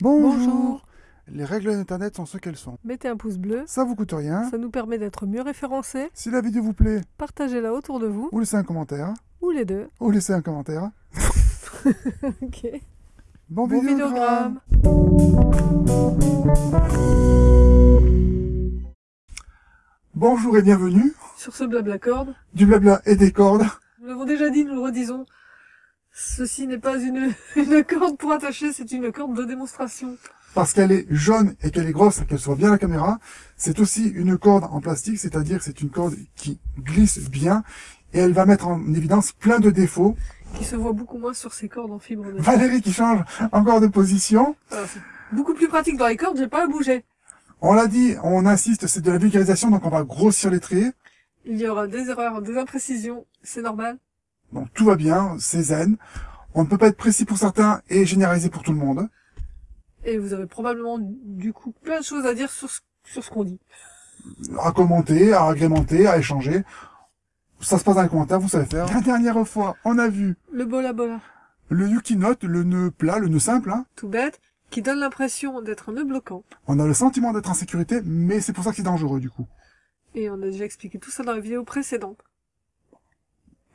Bonjour. Bonjour. Les règles d'Internet sont ce qu'elles sont. Mettez un pouce bleu, Ça vous coûte rien. ça nous permet d'être mieux référencés. Si la vidéo vous plaît, Partagez-la autour de vous, ou laissez un commentaire, ou les deux. ou laissez un commentaire. Ok. Bon, Bon vidéogramme. Bonjour et bienvenue. Sur ce blabla corde, Du blabla et des cordes. nous l'avons déjà dit, nous le redisons. Ceci n'est pas une, une corde pour attacher, c'est une corde de démonstration. Parce qu'elle est jaune et qu'elle est grosse, qu'elle soit bien à la caméra. C'est aussi une corde en plastique, c'est-à-dire c'est une corde qui glisse bien et elle va mettre en évidence plein de défauts. Qui se voit beaucoup moins sur ces cordes en fibre de Valérie qui change encore de position. C'est beaucoup plus pratique dans les cordes, j'ai pas à bouger. On l'a dit, on insiste, c'est de la vulgarisation, donc on va grossir les traits. Il y aura des erreurs, des imprécisions, c'est normal. Donc tout va bien, c'est zen. On ne peut pas être précis pour certains et généraliser pour tout le monde. Et vous avez probablement, du coup, plein de choses à dire sur ce, sur ce qu'on dit. À commenter, à agrémenter, à échanger. Ça se passe dans les commentaires, vous savez faire. La dernière fois, on a vu Le bola bola, le Yuki Note, le nœud plat, le nœud simple. hein. tout bête, qui donne l'impression d'être un nœud bloquant. On a le sentiment d'être en sécurité, mais c'est pour ça que c'est dangereux du coup. Et on a déjà expliqué tout ça dans la vidéo précédente.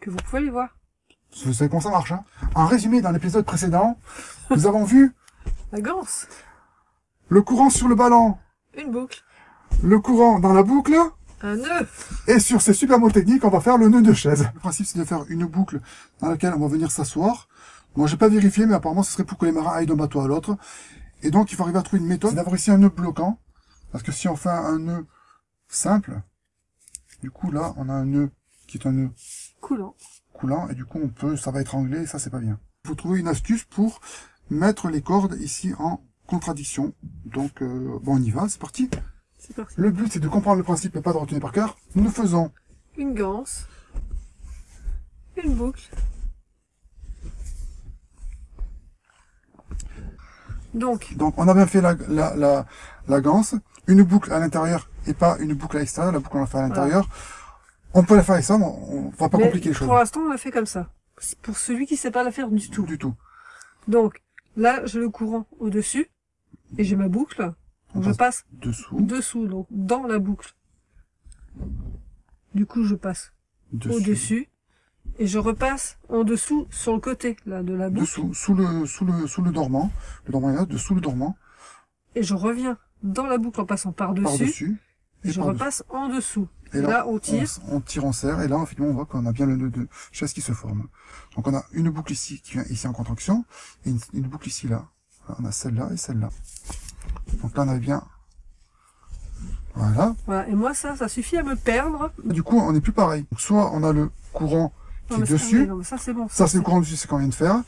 Que vous pouvez aller voir. Vous savez comment ça marche. Hein en résumé, dans l'épisode précédent, nous avons vu La ganse, le courant sur le ballon, une boucle, le courant dans la boucle, un nœud. Et sur ces super mots techniques, on va faire le nœud de chaise. Le principe, c'est de faire une boucle dans laquelle on va venir s'asseoir. Moi, j'ai pas vérifié, mais apparemment, ce serait pour que les marins aillent d'un bateau à l'autre. Et donc, il faut arriver à trouver une méthode. C'est d'avoir ici un nœud bloquant. Parce que si on fait un nœud simple, du coup, là, on a un nœud qui est un nœud Coulant. coulant. Et du coup, on peut, ça va étrangler, et ça, c'est pas bien. Il faut trouver une astuce pour mettre les cordes ici en contradiction. Donc, euh, bon, on y va, c'est parti. C'est parti. Le but, c'est de comprendre le principe et pas de retenir par cœur. Nous faisons Une ganse. Une boucle. Donc, Donc on a bien fait la, la, la, la ganse, une boucle à l'intérieur et pas une boucle à l'extérieur, la boucle on l'a fait à l'intérieur. On peut la faire avec ça, mais on va pas mais compliquer les choses. pour l'instant, on l'a fait comme ça. Pour celui qui sait pas la faire du tout. Du tout. Donc, là, j'ai le courant au-dessus. Et j'ai ma boucle. On Donc, je passe Dessous, dessous, donc dans la boucle. Du coup, je passe dessus, au-dessus. Et je repasse en dessous sur le côté, là, de la boucle. dessous, sous le, sous le, sous le dormant. Le dormant est là, dessous le dormant, Et je reviens dans la boucle en passant par-dessus. par-dessus. Et je repasse en dessous. Et là, là, on tire. On, on tire, on serre, et là, finalement, on voit qu'on a bien le nœud de chaise qui se forme. Donc on a une boucle ici, qui vient ici en contraction, et une, une boucle ici, là. On a celle-là et celle-là. Donc là, on a bien... Voilà. Voilà. Et moi, ça, ça suffit à me perdre. Du coup, on n'est plus pareil. Donc, soit on a le courant qui Non, est dessus. non, ça, c'est bon. Ça, c'est le courant dessus, c'est ce qu'on vient de faire.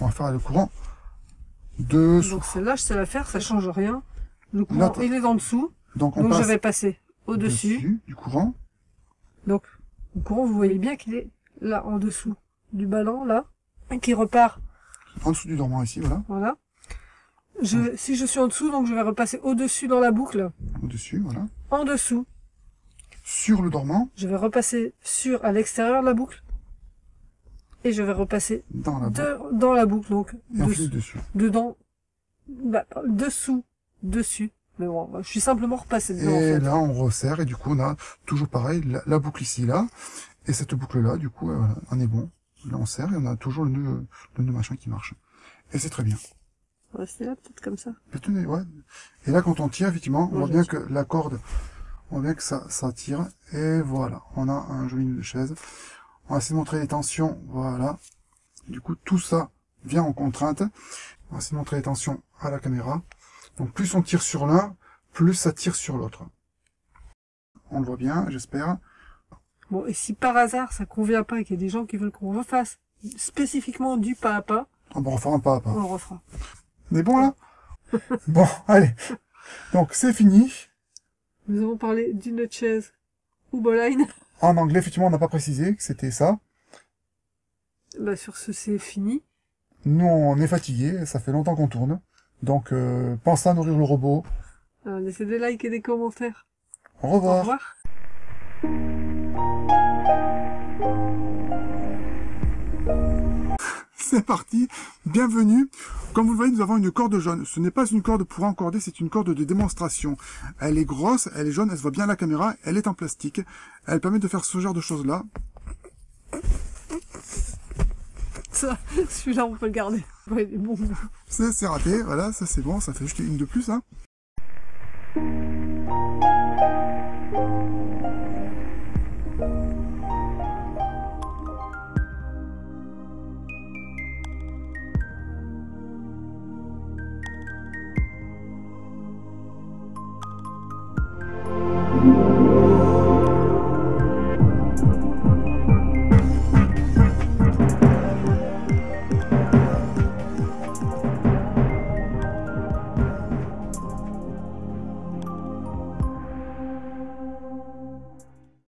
On va faire le courant dessous. Donc celle-là, je sais la faire, ça change rien. Le courant, Là, il est en dessous. Donc, on Donc je vais passer au-dessus. du courant. Donc, le courant, vous voyez bien qu'il est là, en dessous du ballon, là. Et qui repart, En dessous du dormant ici, voilà. voilà. Je, si je suis en dessous, donc je vais repasser au-dessus dans la boucle. Au-dessus, voilà. En dessous, Sur le dormant, je vais repasser sur, à l'extérieur de la boucle. Et je vais repasser dans la boucle. de- dans la boucle, donc, Et dessous- dessus. dedans, bah, dessous, dessus. Mais bon, je suis simplement repassé dedans, en Et fait. là, on resserre, et du coup, on a toujours pareil, la, la boucle ici, là. Et cette boucle-là, du coup, euh, on est bon. Là, on serre, et on a toujours le nœud, le nœud machin qui marche. Et c'est très bien. On va rester là, peut-être comme ça. Mais tenez, ouais. Et là, quand on tire, effectivement, on voit bien que la corde, on voit bien que ça, ça tire. Et voilà, on a un joli nœud de chaise. On va essayer de montrer les tensions, voilà. Du coup, tout ça vient en contrainte. On va essayer de montrer les tensions à la caméra. Donc, plus on tire sur l'un, plus ça tire sur l'autre. On le voit bien, j'espère. Bon, et si par hasard ça convient pas et qu'il y a des gens qui veulent qu'on refasse spécifiquement du pas à pas, On va refaire un pas à pas. on refera. On est bon, là? Bon, allez. Donc, c'est fini. Nous avons parlé d'une chaise ou boline. En anglais, effectivement, on n'a pas précisé que c'était ça. Bah, sur ce, c'est fini. Nous, on est fatigué, ça fait longtemps qu'on tourne. Donc, euh, pensez à nourrir le robot. Euh, laissez des likes et des commentaires. Au Au revoir. revoir. c'est parti. Bienvenue. Comme vous le voyez, nous avons une corde jaune. Ce n'est pas une corde pour encorder, c'est une corde de démonstration. Elle est grosse, elle est jaune, elle se voit bien à la caméra, elle est en plastique. Elle permet de faire ce genre de choses-là. ça, celui-là, on peut le garder. Ouais, il bon. Ça, c'est raté, voilà, ça c'est bon, ça fait juste une de plus, hein.